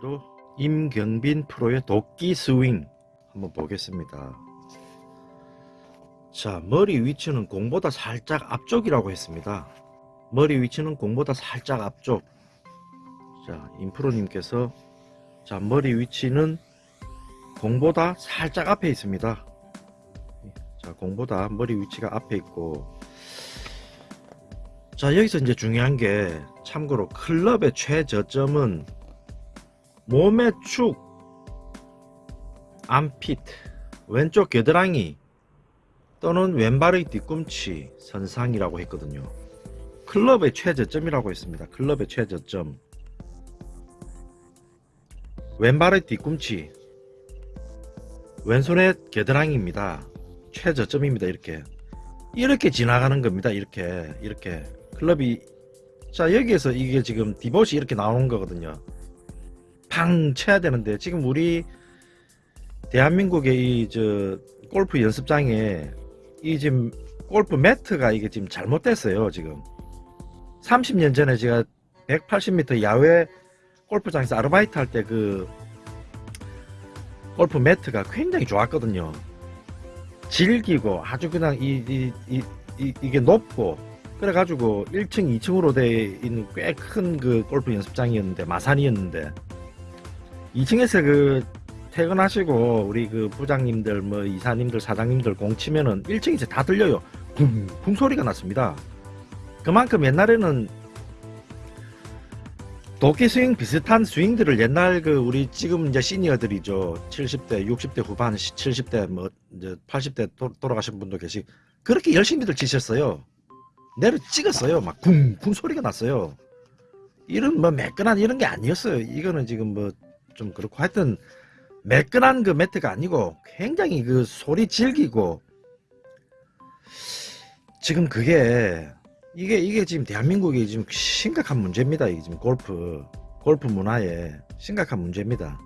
오늘도 임경빈 프로의 도끼 스윙 한번 보겠습니다. 자, 머리 위치는 공보다 살짝 앞쪽이라고 했습니다. 머리 위치는 공보다 살짝 앞쪽. 자, 임프로님께서 자, 머리 위치는 공보다 살짝 앞에 있습니다. 자, 공보다 머리 위치가 앞에 있고 자, 여기서 이제 중요한 게 참고로 클럽의 최저점은 몸의 축, 암핏, 왼쪽 겨드랑이 또는 왼발의 뒤꿈치 선상이라고 했거든요. 클럽의 최저점이라고 했습니다. 클럽의 최저점. 왼발의 뒤꿈치, 왼손의 겨드랑이입니다. 최저점입니다. 이렇게 이렇게 지나가는 겁니다. 이렇게 이렇게 클럽이 자 여기에서 이게 지금 디봇이 이렇게 나오는 거거든요. 팡 쳐야 되는데 지금 우리 대한민국의 이 저 골프 연습장에 이 지금 골프 매트가 이게 지금 잘못됐어요. 지금 30년 전에 제가 180m 야외 골프장에서 아르바이트 할 때 그 골프 매트가 굉장히 좋았거든요. 질기고 아주 그냥 이, 이, 이, 이, 이게 높고 그래가지고 1층 2층으로 돼 있는 꽤 큰 그 골프 연습장이었는데 마산이었는데 2층에서 그 퇴근하시고 우리 그 부장님들 뭐 이사님들 사장님들 공 치면은 1층에서 다 들려요. 쿵쿵 소리가 났습니다. 그만큼 옛날에는 도끼 스윙 비슷한 스윙들을 옛날 그 우리 지금 이제 시니어들이죠. 70대 60대 후반 70대 뭐 이제 80대 도, 돌아가신 분도 계시 그렇게 열심히들 치셨어요. 내려 찍었어요. 막 쿵쿵 소리가 났어요. 이런 뭐 매끈한 이런 게 아니었어요. 이거는 지금 뭐 좀 그렇고 하여튼 매끈한 그 매트가 아니고 굉장히 그 소리 질기고 지금 그게 이게 이게 지금 대한민국이 지금 심각한 문제입니다. 이게 지금 골프 골프 문화에 심각한 문제입니다.